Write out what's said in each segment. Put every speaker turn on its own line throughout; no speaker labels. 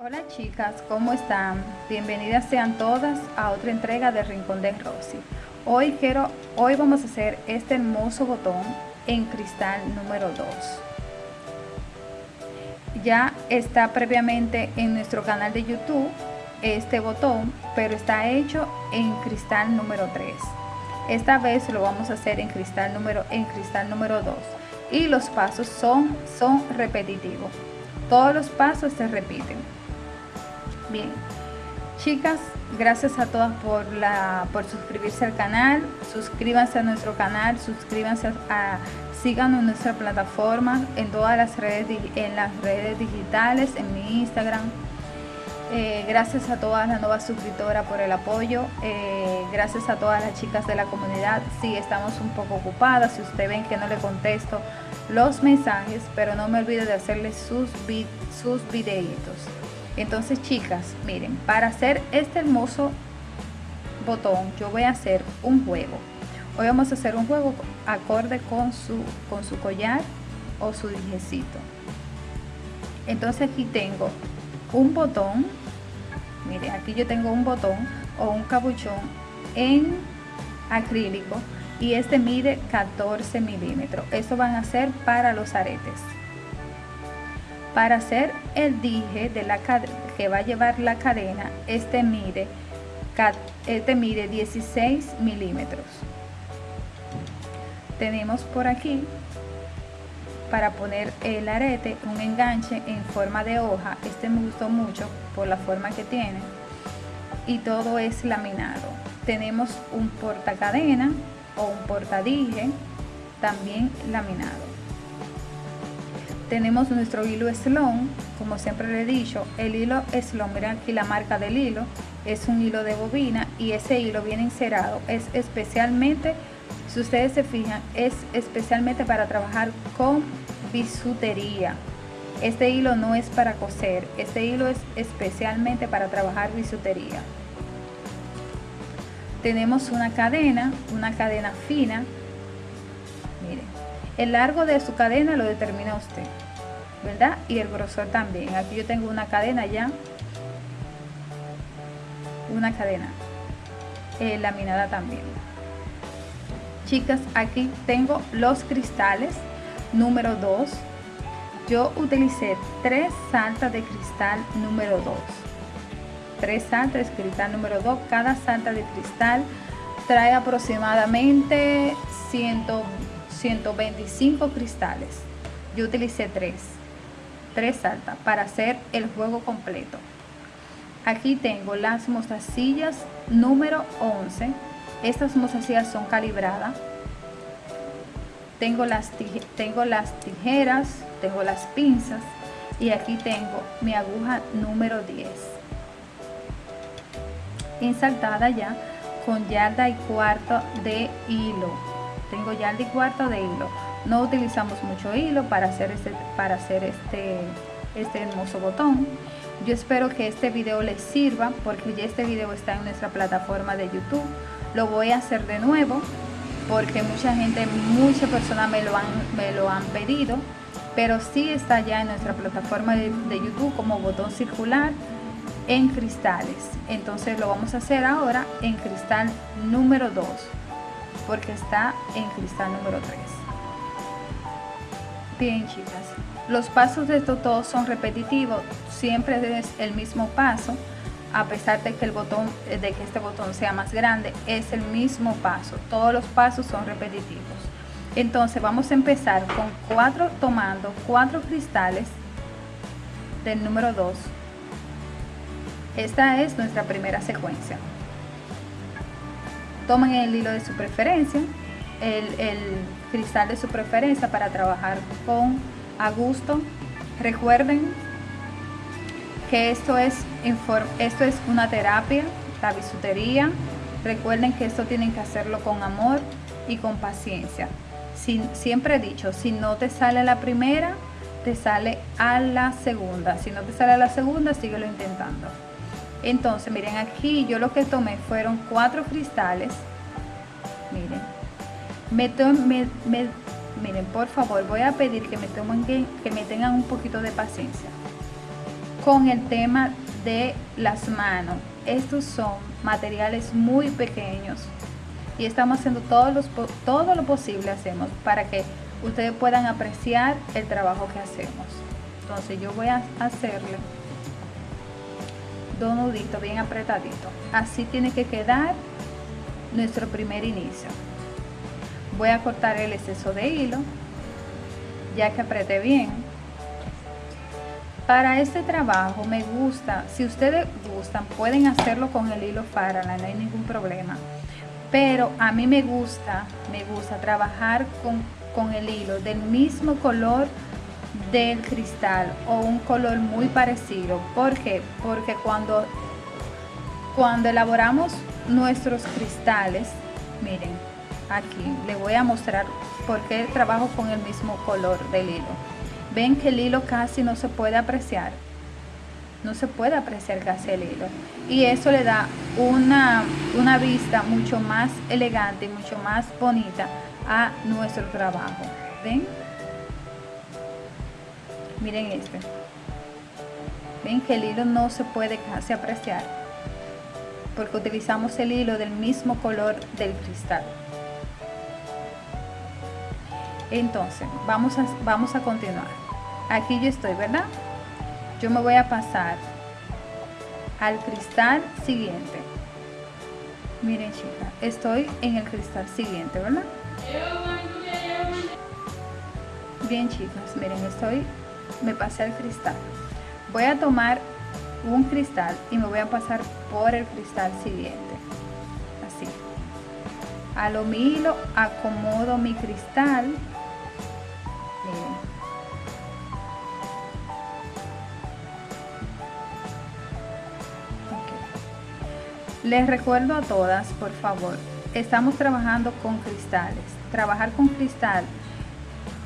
Hola chicas, ¿cómo están? Bienvenidas sean todas a otra entrega de Rincón de Rosy. Hoy quiero, hoy vamos a hacer este hermoso botón en cristal número 2. Ya está previamente en nuestro canal de YouTube este botón, pero está hecho en cristal número 3. Esta vez lo vamos a hacer en cristal número, en cristal número 2 y los pasos son, son repetitivos. Todos los pasos se repiten. Bien, chicas, gracias a todas por, la, por suscribirse al canal. Suscríbanse a nuestro canal, suscríbanse a, síganos en nuestra plataforma, en todas las redes, en las redes digitales, en mi Instagram, eh, gracias a todas las nuevas suscriptoras por el apoyo. Eh, gracias a todas las chicas de la comunidad. Sí, estamos un poco ocupadas. Si ustedes ven que no le contesto los mensajes, pero no me olvide de hacerles sus, sus videitos. Entonces, chicas, miren, para hacer este hermoso botón, yo voy a hacer un juego. Hoy vamos a hacer un juego acorde con su, con su collar o su dijecito. Entonces aquí tengo un botón mire aquí yo tengo un botón o un capuchón en acrílico y este mide 14 milímetros esto van a ser para los aretes para hacer el dije de la que va a llevar la cadena este mide este mide 16 milímetros tenemos por aquí para poner el arete, un enganche en forma de hoja. Este me gustó mucho por la forma que tiene. Y todo es laminado. Tenemos un portacadena o un portadije, también laminado. Tenemos nuestro hilo Slon, como siempre le he dicho, el hilo Slon, miren aquí la marca del hilo, es un hilo de bobina y ese hilo viene encerado, es especialmente si ustedes se fijan, es especialmente para trabajar con bisutería. Este hilo no es para coser, este hilo es especialmente para trabajar bisutería. Tenemos una cadena, una cadena fina. El largo de su cadena lo determina usted, ¿verdad? Y el grosor también. Aquí yo tengo una cadena ya, una cadena. Eh, laminada también. Chicas aquí tengo los cristales número 2 yo utilicé tres saltas de cristal número 2 tres saltas cristal número 2 cada salta de cristal trae aproximadamente 100, 125 cristales yo utilicé tres tres saltas para hacer el juego completo aquí tengo las mostacillas número 11 estas mostacillas son calibradas. Tengo las, tengo las tijeras, tengo las pinzas y aquí tengo mi aguja número 10. Insertada ya con yarda y cuarto de hilo. Tengo yarda y cuarto de hilo. No utilizamos mucho hilo para hacer este, para hacer este, este hermoso botón. Yo espero que este video les sirva porque ya este video está en nuestra plataforma de YouTube lo voy a hacer de nuevo porque mucha gente, muchas personas me lo han, me lo han pedido, pero sí está ya en nuestra plataforma de, YouTube como botón circular en cristales. Entonces lo vamos a hacer ahora en cristal número 2, porque está en cristal número 3. Bien chicas, los pasos de estos son repetitivos, siempre es el mismo paso a pesar de que el botón de que este botón sea más grande es el mismo paso. Todos los pasos son repetitivos. Entonces vamos a empezar con cuatro tomando cuatro cristales del número 2 esta es nuestra primera secuencia tomen el hilo de su preferencia el, el cristal de su preferencia para trabajar con a gusto recuerden que esto es, esto es una terapia, la bisutería. Recuerden que esto tienen que hacerlo con amor y con paciencia. siempre he dicho, si no te sale la primera, te sale a la segunda. Si no te sale a la segunda, síguelo intentando. Entonces, miren, aquí yo lo que tomé fueron cuatro cristales. Miren, miren, por favor, voy a pedir que me, tomen, que me tengan un poquito de paciencia con el tema de las manos. Estos son materiales muy pequeños y estamos haciendo todo, todo lo posible hacemos para que ustedes puedan apreciar el trabajo que hacemos. Entonces yo voy a hacerle dos nuditos bien apretaditos. Así tiene que quedar nuestro primer inicio. Voy a cortar el exceso de hilo ya que apreté bien. Para este trabajo me gusta, si ustedes gustan, pueden hacerlo con el hilo Farala, no hay ningún problema. Pero a mí me gusta, me gusta trabajar con, con el hilo del mismo color del cristal o un color muy parecido. ¿Por qué? Porque cuando, cuando elaboramos nuestros cristales, miren, aquí le voy a mostrar por qué trabajo con el mismo color del hilo. Ven que el hilo casi no se puede apreciar. No se puede apreciar casi el hilo. Y eso le da una, una vista mucho más elegante y mucho más bonita a nuestro trabajo. ¿Ven? Miren este. Ven que el hilo no se puede casi apreciar porque utilizamos el hilo del mismo color del cristal. Entonces, vamos a, vamos a continuar. Aquí yo estoy, ¿verdad? Yo me voy a pasar al cristal siguiente. Miren, chicas, estoy en el cristal siguiente, ¿verdad? Bien, chicas, miren, estoy, me pasé al cristal. Voy a tomar un cristal y me voy a pasar por el cristal siguiente. Así. A lo mi hilo acomodo mi cristal Les recuerdo a todas, por favor, estamos trabajando con cristales. Trabajar con cristal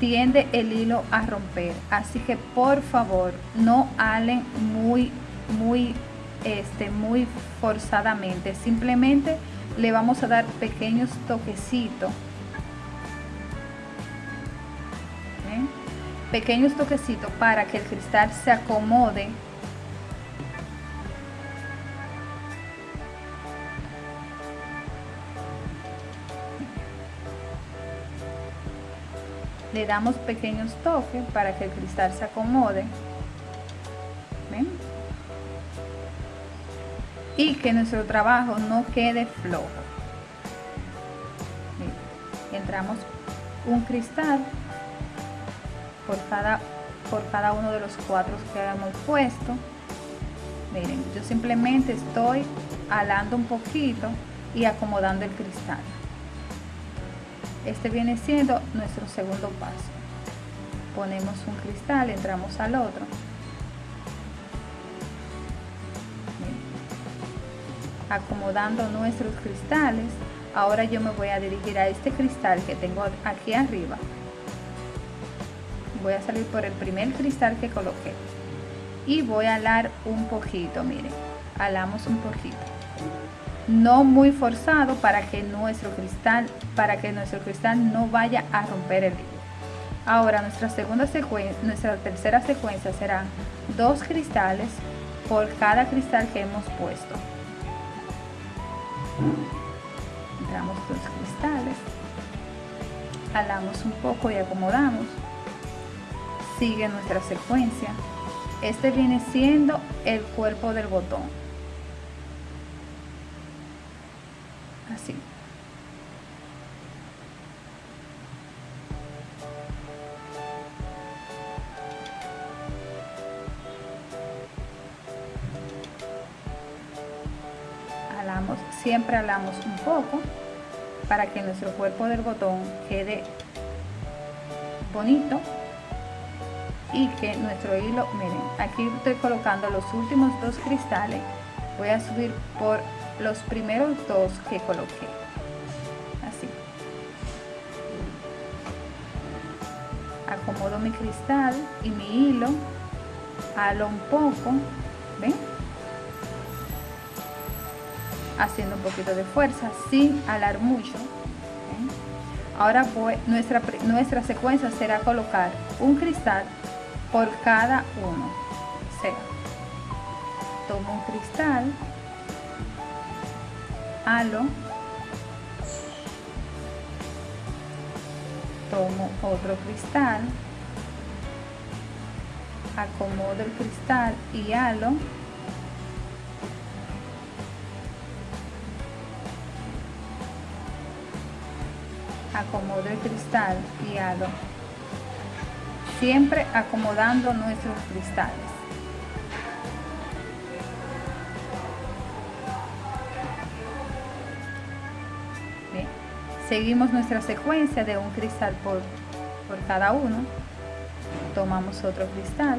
tiende el hilo a romper, así que por favor no halen muy, muy, este, muy forzadamente. Simplemente le vamos a dar pequeños toquecitos. Pequeños toquecitos para que el cristal se acomode le damos pequeños toques para que el cristal se acomode y que nuestro trabajo no quede flojo entramos un cristal por cada, por cada uno de los cuatro que hemos puesto. Miren, yo simplemente estoy alando un poquito y acomodando el cristal. Este viene siendo nuestro segundo paso. Ponemos un cristal, entramos al otro. acomodando nuestros cristales. Ahora yo me voy a dirigir a este cristal que tengo aquí arriba voy a salir por el primer cristal que coloqué y voy a alar un poquito miren alamos un poquito no muy forzado para que nuestro cristal para que nuestro cristal no vaya a romper el hilo ahora nuestra segunda secuencia nuestra tercera secuencia será dos cristales por cada cristal que hemos puesto entramos dos cristales alamos un poco y acomodamos sigue nuestra secuencia. Este viene siendo el cuerpo del botón. Siempre alamos un poco para que nuestro cuerpo del botón quede bonito y que nuestro hilo, miren, aquí estoy colocando los últimos dos cristales, voy a subir por los primeros dos que coloqué, así. Acomodo mi cristal y mi hilo, halo un poco, ¿ven? Haciendo un poquito de fuerza sin alar mucho. Ahora voy, nuestra, nuestra secuencia será colocar un cristal por cada uno. sea, tomo un cristal, halo, tomo otro cristal, acomodo el cristal y halo, acomodo el cristal y halo siempre acomodando nuestros cristales. Bien. seguimos nuestra secuencia de un cristal por, por cada uno. Tomamos otro cristal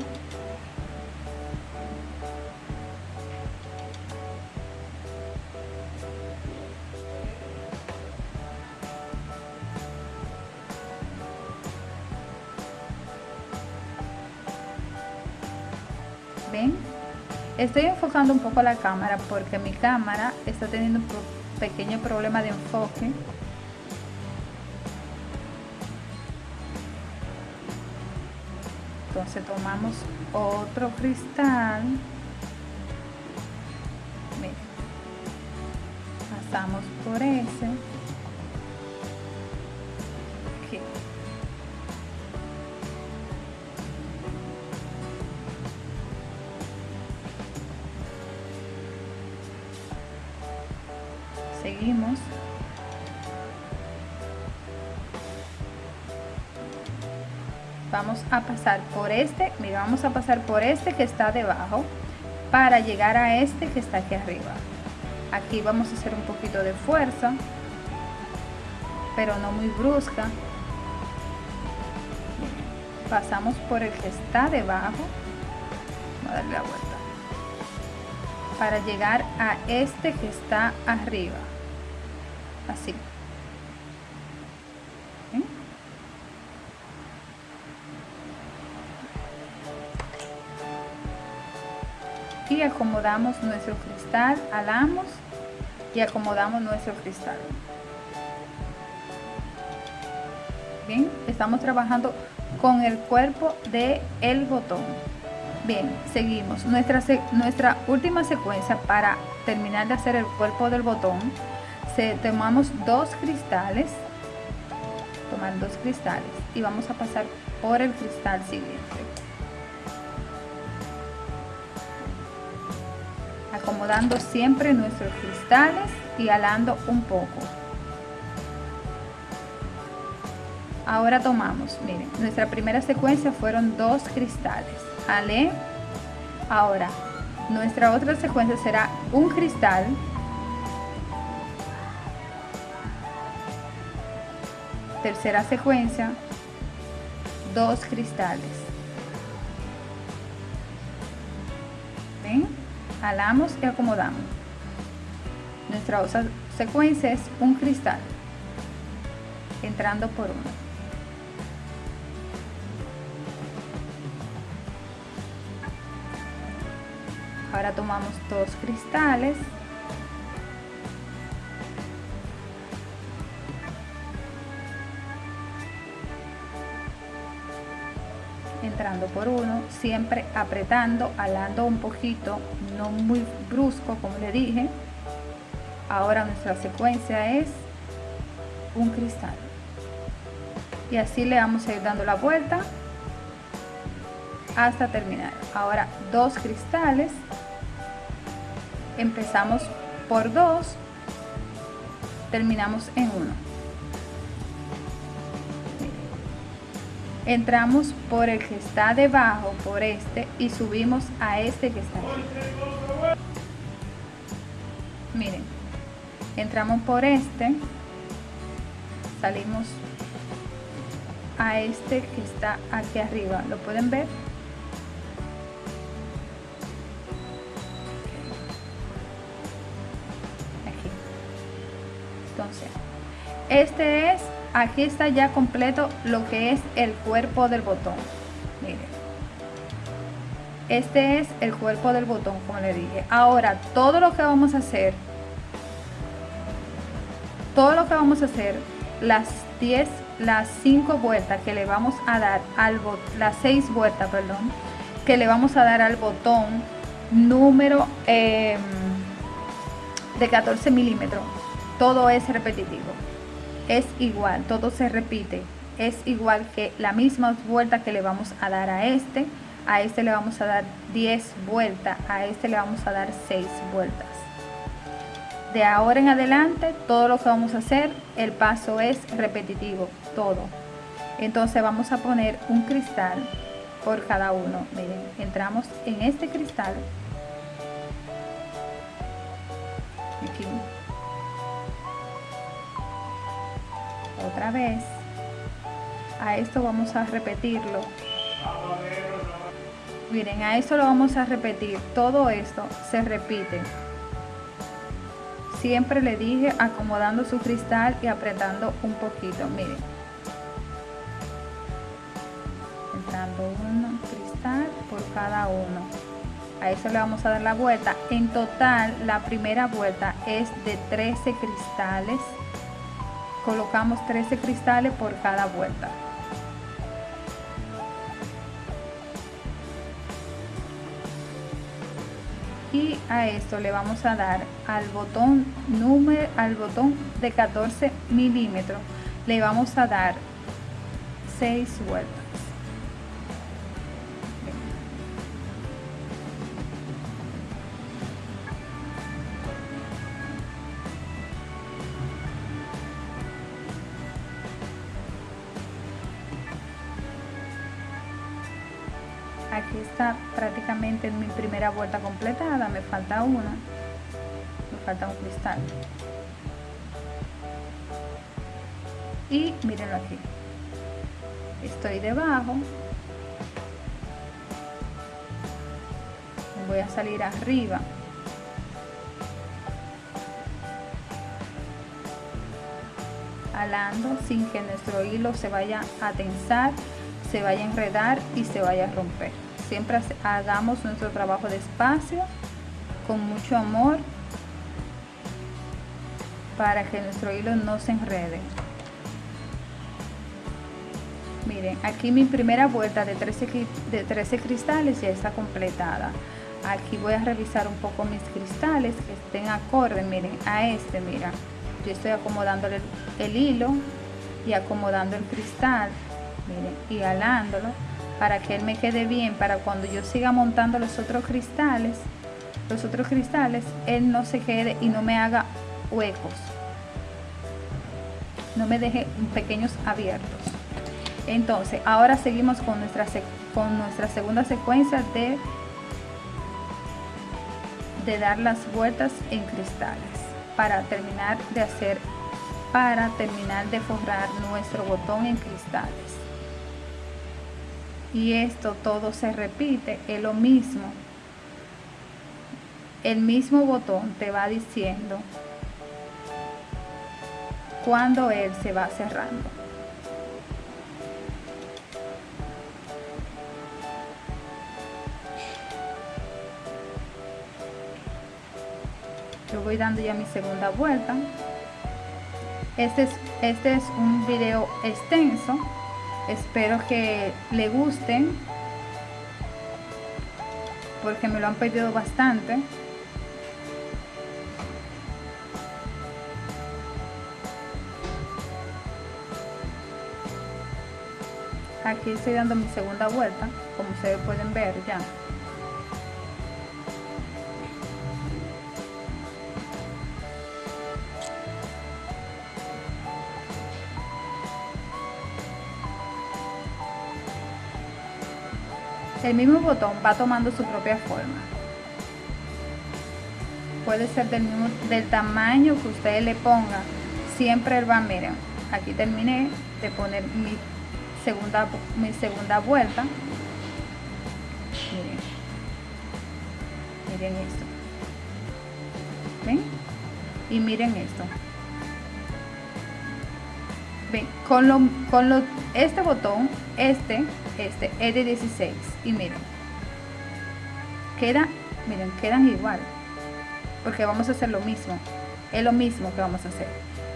estoy enfocando un poco la cámara porque mi cámara está teniendo un pequeño problema de enfoque entonces tomamos otro cristal Miren. pasamos por ese a pasar por este mira vamos a pasar por este que está debajo para llegar a este que está aquí arriba. Aquí vamos a hacer un poquito de fuerza pero no muy brusca. Pasamos por el que está debajo. A darle la vuelta. Para llegar a este que está arriba. Así acomodamos nuestro cristal alamos y acomodamos nuestro cristal. Bien estamos trabajando con el cuerpo de el botón. Bien seguimos. Nuestra nuestra última secuencia para terminar de hacer el cuerpo del botón se tomamos dos cristales tomar dos cristales y vamos a pasar por el cristal siguiente acomodando siempre nuestros cristales y alando un poco. Ahora tomamos miren nuestra primera secuencia fueron dos cristales. Alé ahora nuestra otra secuencia será un cristal. Tercera secuencia dos cristales. ¿Ven? Jalamos y acomodamos. Nuestra secuencia es un cristal entrando por uno. Ahora tomamos dos cristales por uno, siempre apretando, alando un poquito, no muy brusco como le dije. Ahora nuestra secuencia es un cristal. Y así le vamos a ir dando la vuelta hasta terminar. Ahora dos cristales. Empezamos por dos, terminamos en uno. Entramos por el que está debajo por este y subimos a este que está aquí. Miren entramos por este salimos a este que está aquí arriba. Lo pueden ver aquí. Entonces este es aquí está ya completo lo que es el cuerpo del botón. Miren. Este es el cuerpo del botón como le dije. Ahora todo lo que vamos a hacer todo lo que vamos a hacer las 10 las 5 vueltas que le vamos a dar al las 6 vueltas perdón que le vamos a dar al botón número em, de 14 milímetros, todo es repetitivo. Es igual, todo se repite. Es igual que la misma vuelta que le vamos a dar a este. A este le vamos a dar 10 vueltas. A este le vamos a dar 6 vueltas. De ahora en adelante, todo lo que vamos a hacer, el paso es repetitivo, todo. Entonces vamos a poner un cristal por cada uno. Miren, entramos en este cristal. Aquí. Otra vez. A esto vamos a repetirlo. Miren, a esto lo vamos a repetir. Todo esto se repite. Siempre le dije acomodando su cristal y apretando un poquito. Miren entrando uno cristal por cada uno a eso le vamos a dar la vuelta en total la primera vuelta es de 13 cristales colocamos 13 cristales por cada vuelta. Y a esto le vamos a dar al botón número al botón de 14 milímetros le vamos a dar 6 vueltas falta una me falta un cristal. Y mírenlo aquí. Estoy debajo. Voy a salir arriba. Alando sin que nuestro hilo se vaya a tensar se vaya a enredar y se vaya a romper. Siempre hagamos nuestro trabajo despacio, con mucho amor, para que nuestro hilo no se enrede. Miren, aquí mi primera vuelta de 13, de 13 cristales ya está completada. Aquí voy a revisar un poco mis cristales que estén acorde, miren, a este, mira. Yo estoy acomodando el hilo y acomodando el cristal miren, y alándolo para que él me quede bien, para cuando yo siga montando los otros cristales, los otros cristales, él no se quede y no me haga huecos. No me deje pequeños abiertos. Entonces, ahora seguimos con nuestra, con nuestra segunda secuencia de, de dar las vueltas en cristales para terminar de hacer para terminar de forrar nuestro botón en cristales y esto todo se repite, es lo mismo. El mismo botón te va diciendo cuando él se va cerrando. Yo voy dando ya mi segunda vuelta. Este es, este es un video extenso espero que le gusten porque me lo han pedido bastante aquí estoy dando mi segunda vuelta como ustedes pueden ver ya. El mismo botón va tomando su propia forma. Puede ser del mismo del tamaño que ustedes le pongan siempre él va miren aquí terminé de poner mi segunda mi segunda vuelta. Miren. Miren esto. Ven y miren esto. Ven con lo con lo este botón este este es de 16 y miren. Queda miren quedan igual. Porque vamos a hacer lo mismo. Es lo mismo que vamos a hacer.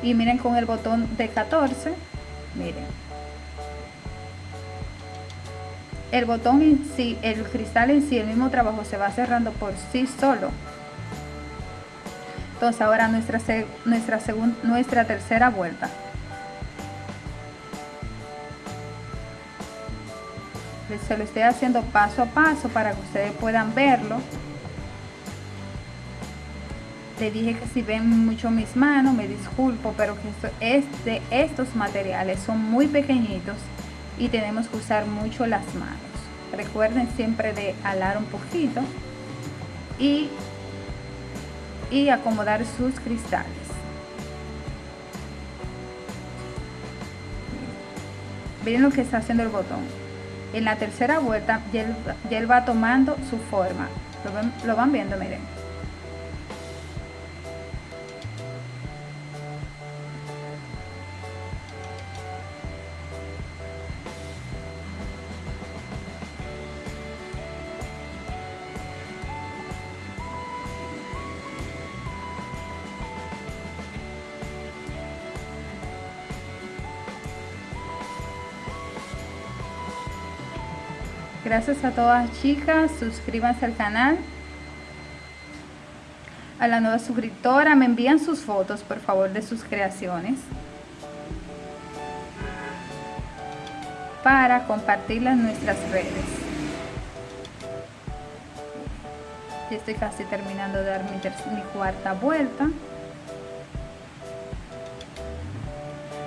Y miren con el botón de 14 miren el botón en sí, el cristal en sí, el mismo trabajo se va cerrando por sí solo. Entonces ahora nuestra, nuestra, nuestra tercera vuelta. Se lo estoy haciendo paso a paso para que ustedes puedan verlo. Le dije que si ven mucho mis manos, me disculpo, pero que esto es de estos materiales, son muy pequeñitos y tenemos que usar mucho las manos. Recuerden siempre de alar un poquito y, y acomodar sus cristales. Miren lo que está haciendo el botón. En la tercera vuelta ya él, va tomando su forma. ¿Lo, lo van viendo? Miren. Gracias a todas chicas, suscríbanse al canal. A la nueva suscriptora, me envían sus fotos, por favor, de sus creaciones. Para compartirlas en nuestras redes. Ya estoy casi terminando de dar mi, mi cuarta vuelta.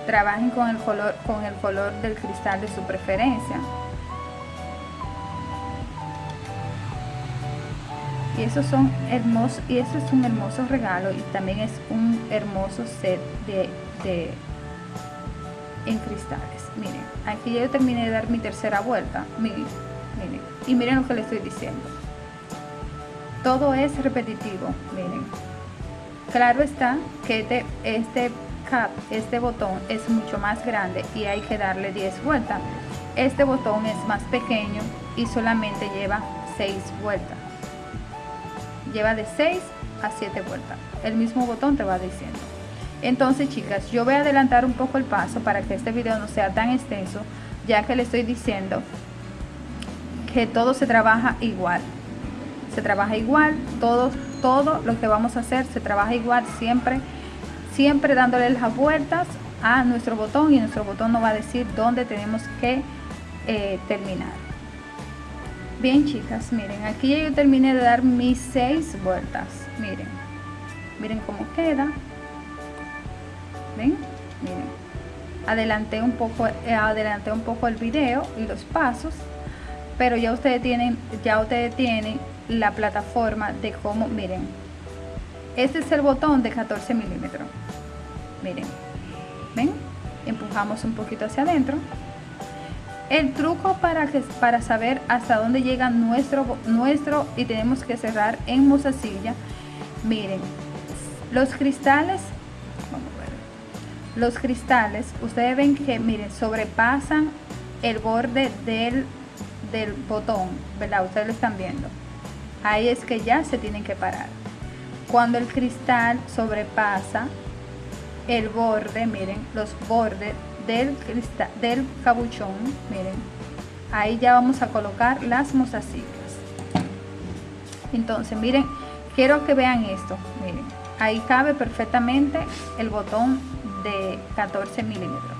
Trabajen con el color, con el color del cristal de su preferencia. Y esos son hermosos y eso es un hermoso regalo y también es un hermoso set de, en cristales. Miren aquí yo terminé de dar mi tercera vuelta miren, miren y miren lo que le estoy diciendo. Todo es repetitivo miren. Claro está que este, este cap este botón es mucho más grande y hay que darle 10 vueltas. Este botón es más pequeño y solamente lleva 6 vueltas lleva de 6 a 7 vueltas. El mismo botón te va diciendo. Entonces, chicas, yo voy a adelantar un poco el paso para que este video no sea tan extenso, ya que le estoy diciendo que todo se trabaja igual. Se trabaja igual, todo, todo lo que vamos a hacer se trabaja igual, siempre, siempre dándole las vueltas a nuestro botón y nuestro botón nos va a decir dónde tenemos que eh, terminar. Bien chicas, miren, aquí yo terminé de dar mis seis vueltas. Miren, miren cómo queda. ¿Ven? Miren. Adelanté un poco, eh, adelanté un poco el video y los pasos, pero ya ustedes tienen, ya ustedes tienen la plataforma de cómo, miren. Este es el botón de 14 milímetros. Miren, ven, empujamos un poquito hacia adentro el truco para, para saber hasta dónde llega nuestro, nuestro y tenemos que cerrar en mozasilla, miren, los cristales, vamos a ver, los cristales, ustedes ven que, miren, sobrepasan el borde del, del botón, ¿verdad? Ustedes lo están viendo. Ahí es que ya se tienen que parar. Cuando el cristal sobrepasa el borde, miren, los bordes del, cristal, del cabuchón, miren, ahí ya vamos a colocar las mozasillas. Entonces, miren, quiero que vean esto, miren, ahí cabe perfectamente el botón de 14 milímetros.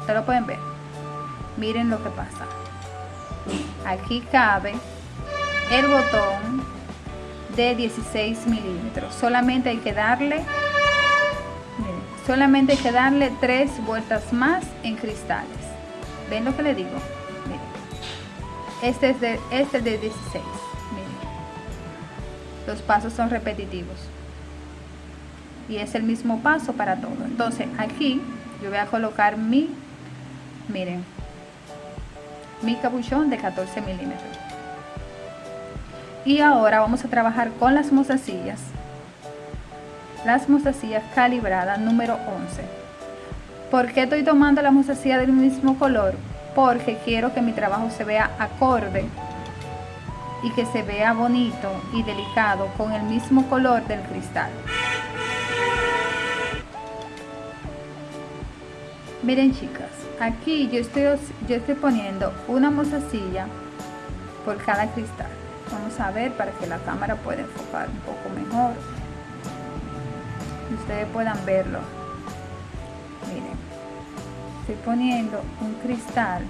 Ustedes lo pueden ver. Miren lo que pasa. Aquí cabe el botón de 16 milímetros. Solamente hay que darle Solamente hay que darle tres vueltas más en cristales. ¿Ven lo que le digo? Este es de, este de 16. Los pasos son repetitivos. Y es el mismo paso para todo. Entonces aquí yo voy a colocar mi, miren, mi capuchón de 14 milímetros. Y ahora vamos a trabajar con las mozasillas las mostacillas calibradas número 11. ¿Por qué estoy tomando la mostacilla del mismo color? Porque quiero que mi trabajo se vea acorde y que se vea bonito y delicado con el mismo color del cristal. Miren chicas, aquí yo estoy, yo estoy poniendo una mostacilla por cada cristal vamos a ver para que la cámara pueda enfocar un poco mejor ustedes puedan verlo. Miren estoy poniendo un cristal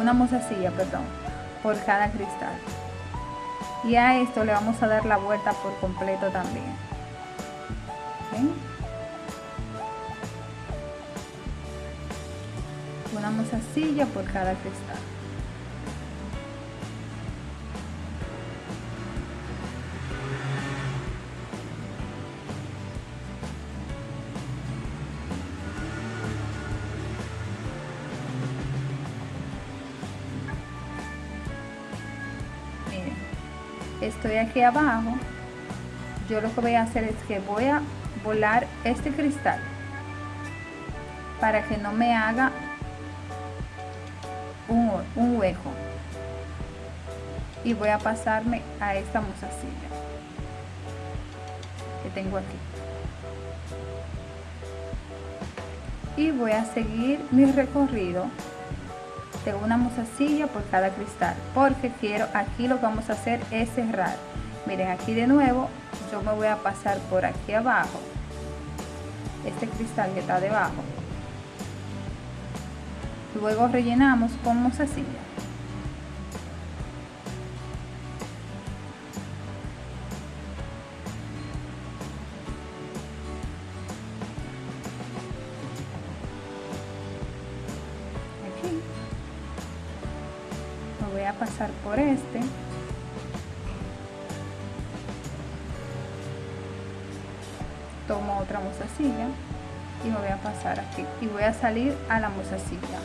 una mozasilla perdón por cada cristal. Y a esto le vamos a dar la vuelta por completo también. ¿Ven? una mozasilla por cada cristal estoy aquí abajo yo lo que voy a hacer es que voy a volar este cristal para que no me haga un, un hueco. Y voy a pasarme a esta musacilla que tengo aquí. Y voy a seguir mi recorrido de una musacilla por cada cristal porque quiero aquí lo que vamos a hacer es cerrar. Miren aquí de nuevo yo me voy a pasar por aquí abajo. Este cristal que está debajo. Luego rellenamos con musacilla a pasar por este. Tomo otra musacilla y me voy a pasar aquí. Y voy a salir a la musacilla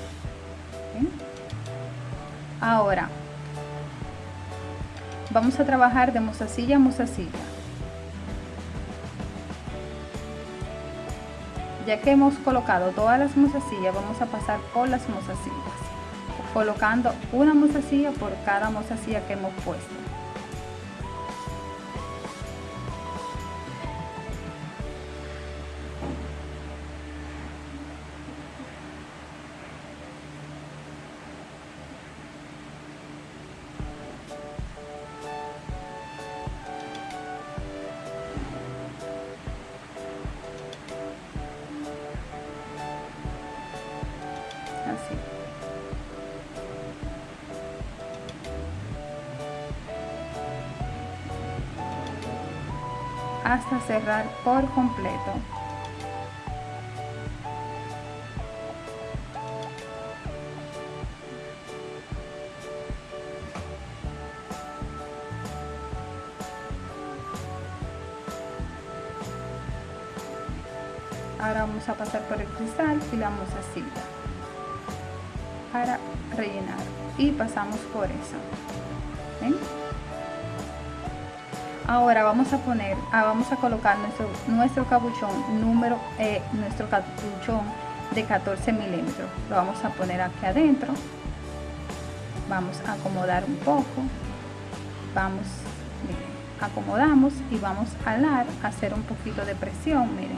ahora vamos a trabajar de musacilla a musacilla ya que hemos colocado todas las musacillas vamos a pasar por las musacillas colocando una mozasilla por cada mozasilla que hemos puesto cerrar por completo. Ahora vamos a pasar por el cristal y la vamos así para rellenar y pasamos por eso. ¿Ven? Ahora vamos a poner ah, vamos a colocar nuestro nuestro capuchón número eh, nuestro capuchón de 14 milímetros. Lo vamos a poner aquí adentro. Vamos a acomodar un poco. Vamos miren, acomodamos y vamos a alar hacer un poquito de presión miren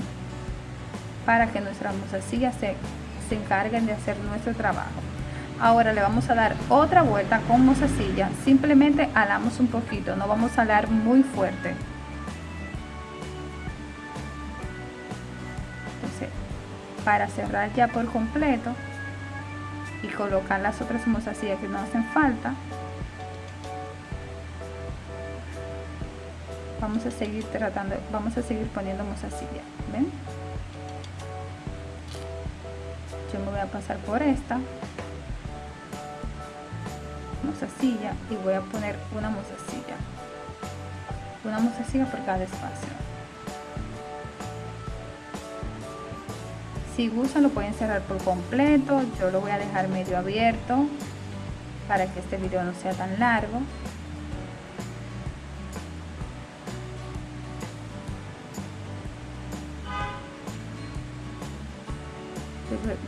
para que nuestras mozasillas se, se encarguen de hacer nuestro trabajo ahora le vamos a dar otra vuelta con mozasilla simplemente alamos un poquito no vamos a alar muy fuerte. Entonces para cerrar ya por completo y colocar las otras mozasillas que no hacen falta vamos a seguir tratando vamos a seguir poniendo mozasilla ven yo me voy a pasar por esta mozasilla y voy a poner una mozasilla. Una mozasilla por cada espacio. Si gustan lo pueden cerrar por completo. Yo lo voy a dejar medio abierto para que este video no sea tan largo.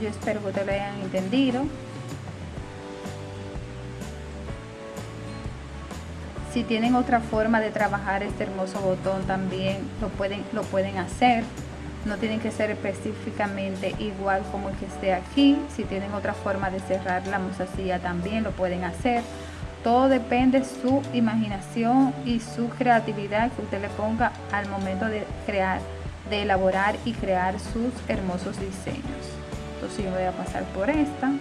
Yo espero que te lo hayan entendido Si tienen otra forma de trabajar este hermoso botón también lo pueden, lo pueden hacer. No tienen que ser específicamente igual como el que esté aquí. Si tienen otra forma de cerrar la musacilla también lo pueden hacer. Todo depende su imaginación y su creatividad que usted le ponga al momento de crear, de elaborar y crear sus hermosos diseños. Entonces yo voy a pasar por esta.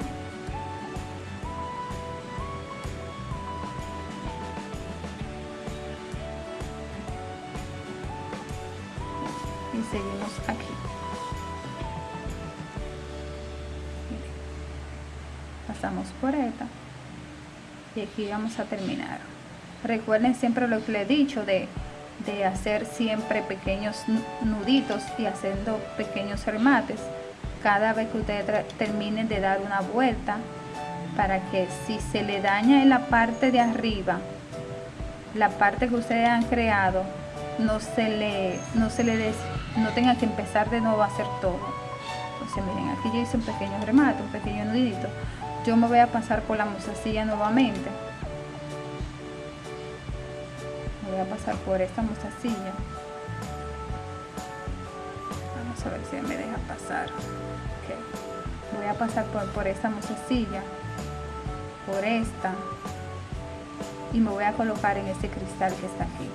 Y aquí vamos a terminar. Recuerden siempre lo que le he dicho de, de hacer siempre pequeños nuditos y haciendo pequeños remates. Cada vez que ustedes terminen de dar una vuelta para que si se le daña en la parte de arriba la parte que ustedes han creado no se le no se le des, no tenga que empezar de nuevo a hacer todo. Entonces miren aquí yo hice un pequeño remate un pequeño nudito yo me voy a pasar por la mostacilla nuevamente. Voy a pasar por esta mostacilla vamos a ver si me deja pasar. Voy a pasar por, por esta mostacilla por esta. Y me voy a colocar en este cristal que está aquí.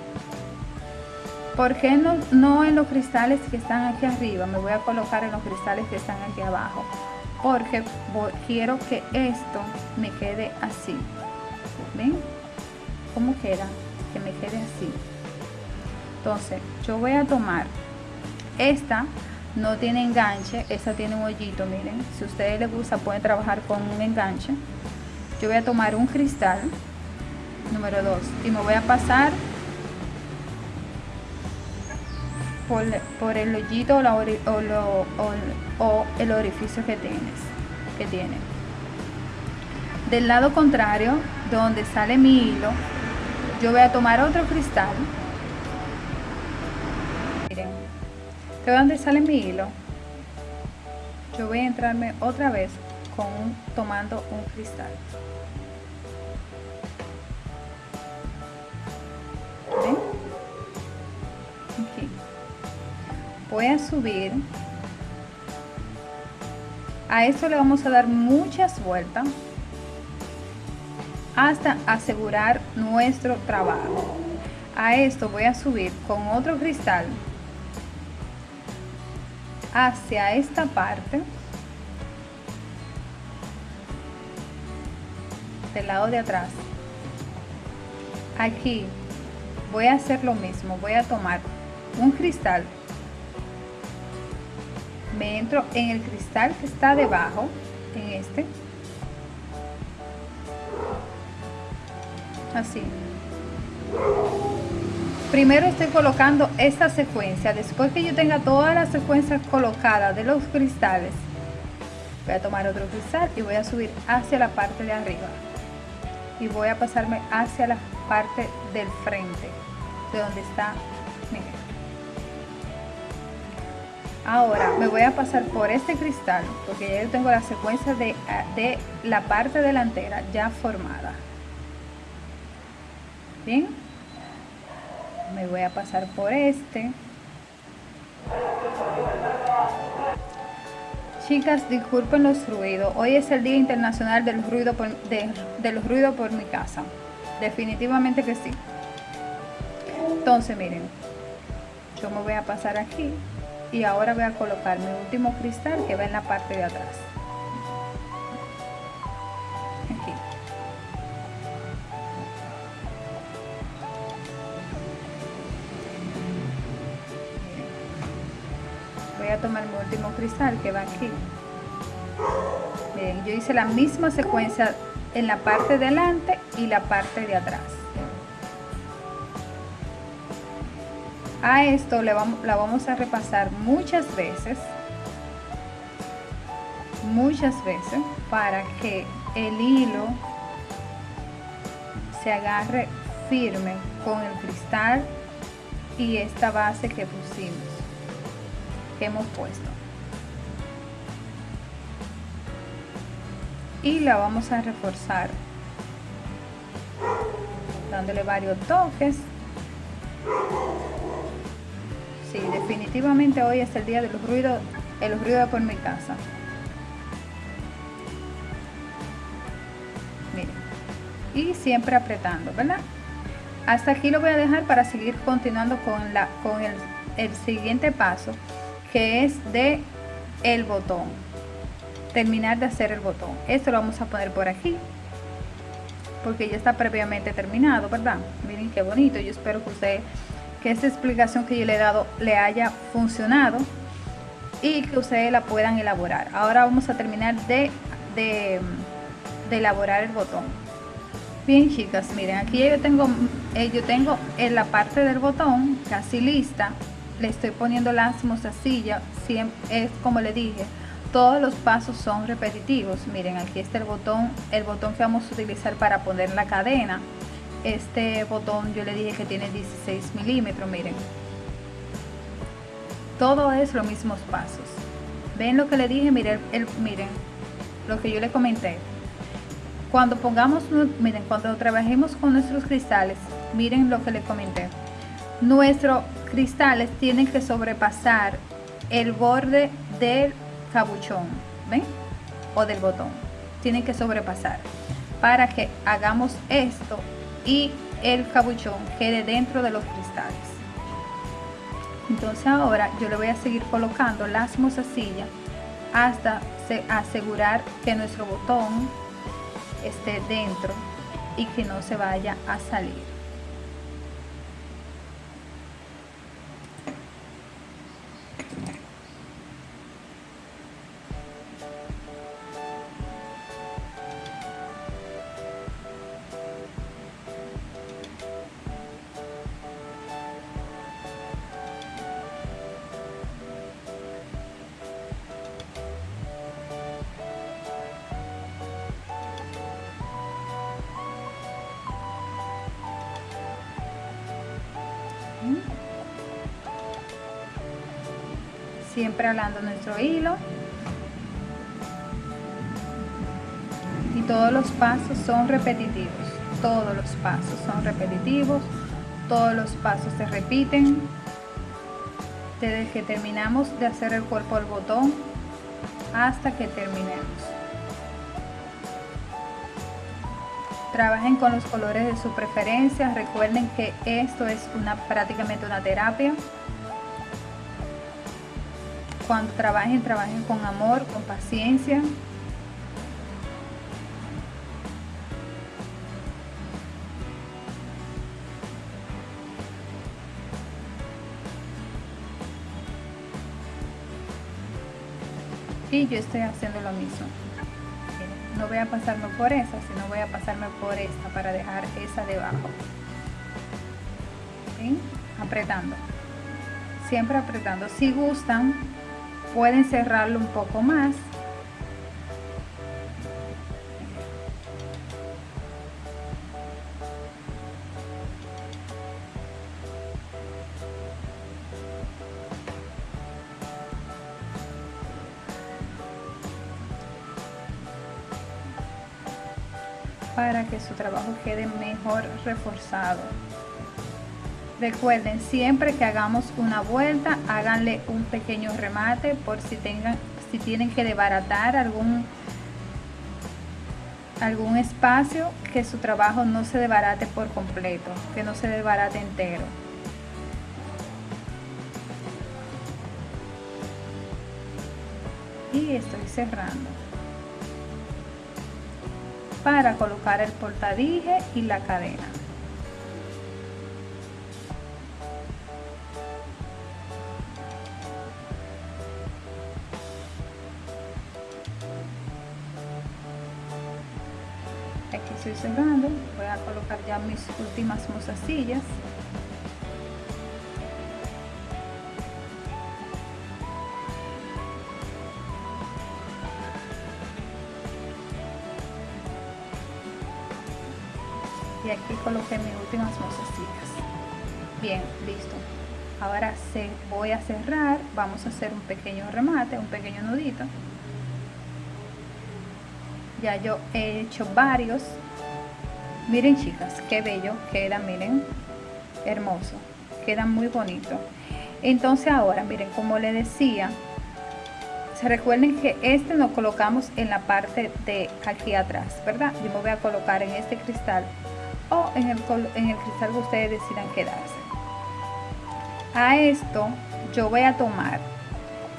¿Por qué no, no en los cristales que están aquí arriba? Me voy a colocar en los cristales que están aquí abajo porque quiero que esto me quede así. Ven cómo queda que me quede así entonces yo voy a tomar esta no tiene enganche esta tiene un hoyito miren. Si a ustedes les gusta pueden trabajar con un enganche. Yo voy a tomar un cristal número 2 y me voy a pasar por, el hoyito o, el orificio que tienes que tiene. Del lado contrario donde sale mi hilo yo voy a tomar otro cristal. Miren que donde sale mi hilo yo voy a entrarme otra vez con tomando un cristal voy a subir. A esto le vamos a dar muchas vueltas hasta asegurar nuestro trabajo. A esto voy a subir con otro cristal hacia esta parte del lado de atrás. Aquí voy a hacer lo mismo voy a tomar un cristal me entro en el cristal que está debajo en este. Así. Primero estoy colocando esta secuencia. Después que yo tenga todas las secuencias colocadas de los cristales voy a tomar otro cristal y voy a subir hacia la parte de arriba. Y voy a pasarme hacia la parte del frente de donde está miren Ahora me voy a pasar por este cristal porque ya yo tengo la secuencia de, de la parte delantera ya formada. Bien, me voy a pasar por este. Chicas, disculpen los ruidos. Hoy es el Día Internacional de, del ruido por mi casa. Definitivamente que sí. Entonces, miren, yo me voy a pasar aquí y ahora voy a colocar mi último cristal que va en la parte de atrás. Aquí voy a tomar mi último cristal que va aquí. Miren, yo hice la misma secuencia en la parte delante y la parte de atrás a esto le vamos, la vamos a repasar muchas veces. Muchas veces para que el hilo se agarre firme con el cristal y esta base que pusimos que hemos puesto. Y la vamos a reforzar dándole varios toques Sí, definitivamente hoy es el día de los ruidos, el ruido por mi casa. Miren. y siempre apretando, ¿verdad? Hasta aquí lo voy a dejar para seguir continuando con, la, con el, el siguiente paso que es de el botón terminar de hacer el botón esto lo vamos a poner por aquí porque ya está previamente terminado verdad miren qué bonito yo espero que usted que esta explicación que yo le he dado le haya funcionado y que ustedes la puedan elaborar. Ahora vamos a terminar de, de, elaborar el botón. Bien chicas miren aquí yo tengo eh, yo tengo en la parte del botón casi lista le estoy poniendo las mostacillas es como le dije todos los pasos son repetitivos. Miren aquí está el botón el botón que vamos a utilizar para poner la cadena este botón yo le dije que tiene 16 milímetros miren. Todo es los mismos pasos. Ven lo que le dije miren el, miren lo que yo le comenté. Cuando pongamos miren cuando trabajemos con nuestros cristales miren lo que le comenté. Nuestros cristales tienen que sobrepasar el borde del cabuchón ven o del botón. Tienen que sobrepasar. Para que hagamos esto y el cabuchón quede dentro de los cristales. Entonces ahora yo le voy a seguir colocando las mozasillas hasta asegurar que nuestro botón esté dentro y que no se vaya a salir hablando nuestro hilo. Y todos los pasos son repetitivos todos los pasos son repetitivos todos los pasos se repiten. Desde que terminamos de hacer el cuerpo del botón hasta que terminemos. Trabajen con los colores de su preferencia. Recuerden que esto es una prácticamente una terapia cuando trabajen, trabajen con amor, con paciencia. Y yo estoy haciendo lo mismo. No voy a pasarme por esa, sino voy a pasarme por esta para dejar esa debajo. Apretando. Siempre apretando. Si gustan, pueden cerrarlo un poco más. Para que su trabajo quede mejor reforzado Recuerden, siempre que hagamos una vuelta, háganle un pequeño remate por si tengan, si tienen que desbaratar algún algún espacio que su trabajo no se desbarate por completo, que no se desbarate entero. Y estoy cerrando para colocar el portadije y la cadena. Cerrando voy a colocar ya mis últimas mozasillas. Y aquí coloqué mis últimas mozasillas. Bien listo. Ahora se voy a cerrar vamos a hacer un pequeño remate un pequeño nudito. Ya yo he hecho varios miren chicas qué bello queda miren hermoso queda muy bonito entonces ahora miren como le decía se recuerden que este lo colocamos en la parte de aquí atrás, ¿verdad? Yo me voy a colocar en este cristal o en el, en el cristal que ustedes decidan quedarse. A esto yo voy a tomar,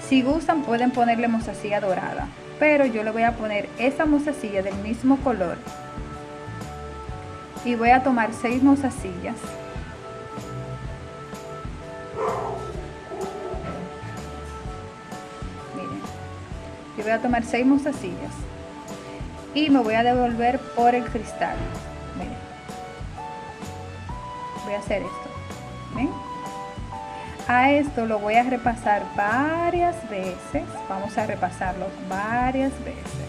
si gustan pueden ponerle mozasilla dorada, pero yo le voy a poner esta mozasilla del mismo color y voy a tomar seis mozasillas. Miren yo voy a tomar seis mozasillas y me voy a devolver por el cristal. Miren voy a hacer esto a esto lo voy a repasar varias veces vamos a repasarlo varias veces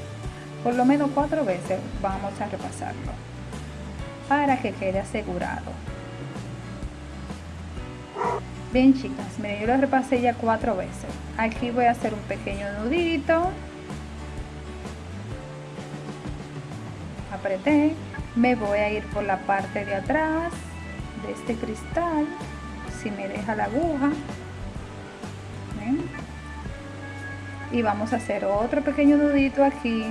por lo menos cuatro veces vamos a repasarlo para que quede asegurado. Bien chicas miren yo lo repasé ya cuatro veces. Aquí voy a hacer un pequeño nudito. Apreté. Me voy a ir por la parte de atrás de este cristal si me deja la aguja. Y vamos a hacer otro pequeño nudito aquí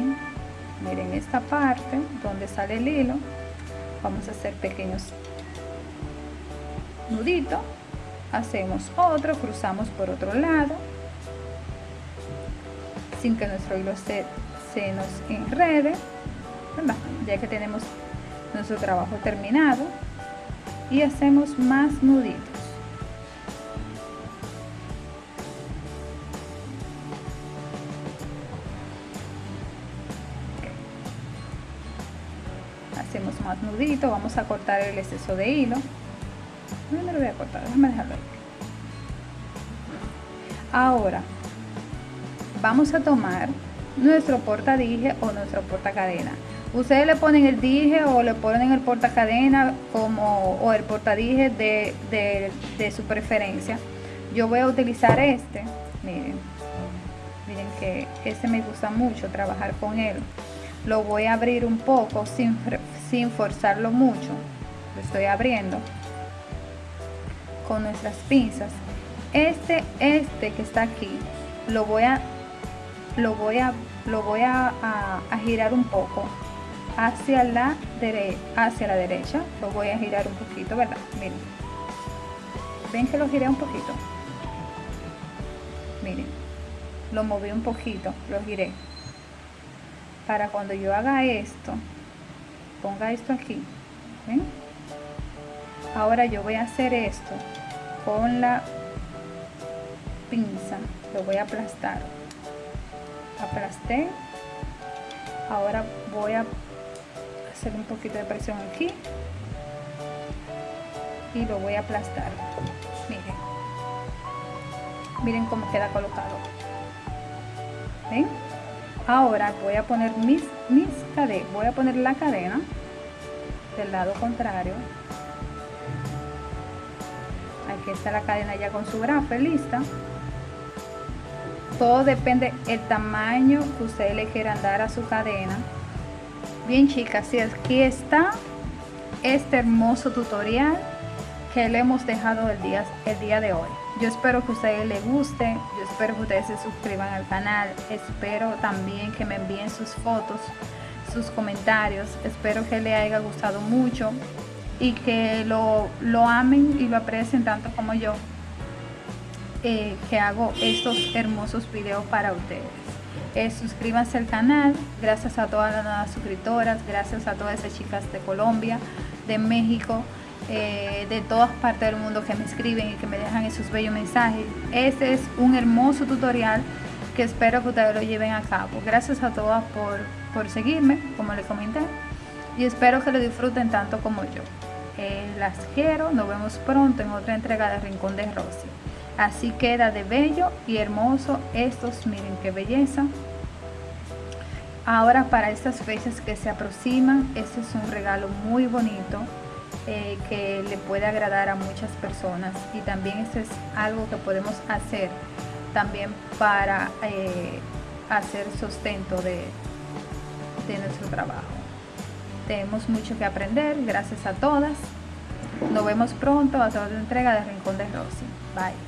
miren esta parte donde sale el hilo vamos a hacer pequeños nuditos. Hacemos otro cruzamos por otro lado. Sin que nuestro hilo se, se nos enrede. Ya que tenemos nuestro trabajo terminado. Y hacemos más nuditos más nudito vamos a cortar el exceso de hilo. Ahora vamos a tomar nuestro porta dije o nuestro porta cadena ustedes le ponen el dije o le ponen el porta cadena como o el porta dije de, de, de su preferencia. Yo voy a utilizar este miren miren que este me gusta mucho trabajar con él. Lo voy a abrir un poco sin, sin forzarlo mucho lo estoy abriendo con nuestras pinzas. Este este que está aquí lo voy a lo voy a lo voy a, girar un poco hacia la derecha hacia la derecha. Lo voy a girar un poquito verdad miren. Ven que lo giré un poquito miren. Lo moví un poquito lo giré. Para cuando yo haga esto ponga esto aquí ahora yo voy a hacer esto con la pinza lo voy a aplastar. Aplasté. Ahora voy a hacer un poquito de presión aquí y lo voy a aplastar. Miren. Miren cómo queda colocado. Ahora voy a poner mis, mis cadenas voy a poner la cadena del lado contrario. Aquí está la cadena ya con su grafe lista. Todo depende el tamaño que ustedes le quieran dar a su cadena. Bien chicas y aquí está este hermoso tutorial que le hemos dejado el día, el día de hoy. Yo espero que a ustedes les guste yo espero que ustedes se suscriban al canal espero también que me envíen sus fotos sus comentarios espero que les haya gustado mucho y que lo, lo amen y lo aprecien tanto como yo eh, que hago estos hermosos videos para ustedes. Eh, suscríbanse al canal gracias a todas las nuevas suscriptoras gracias a todas esas chicas de Colombia de México eh, de todas partes del mundo que me escriben y que me dejan esos bellos mensajes. Este es un hermoso tutorial que espero que ustedes lo lleven a cabo. Gracias a todas por, por seguirme, como les comenté, y espero que lo disfruten tanto como yo. Eh, las quiero, nos vemos pronto en otra entrega de Rincón de Rosy. Así queda de bello y hermoso estos, miren qué belleza. Ahora para estas fechas que se aproximan, este es un regalo muy bonito eh, que le puede agradar a muchas personas y también eso es algo que podemos hacer también para eh, hacer sustento de, de nuestro trabajo. Tenemos mucho que aprender, gracias a todas. Nos vemos pronto a la entrega de Rincón de Rosy. Bye.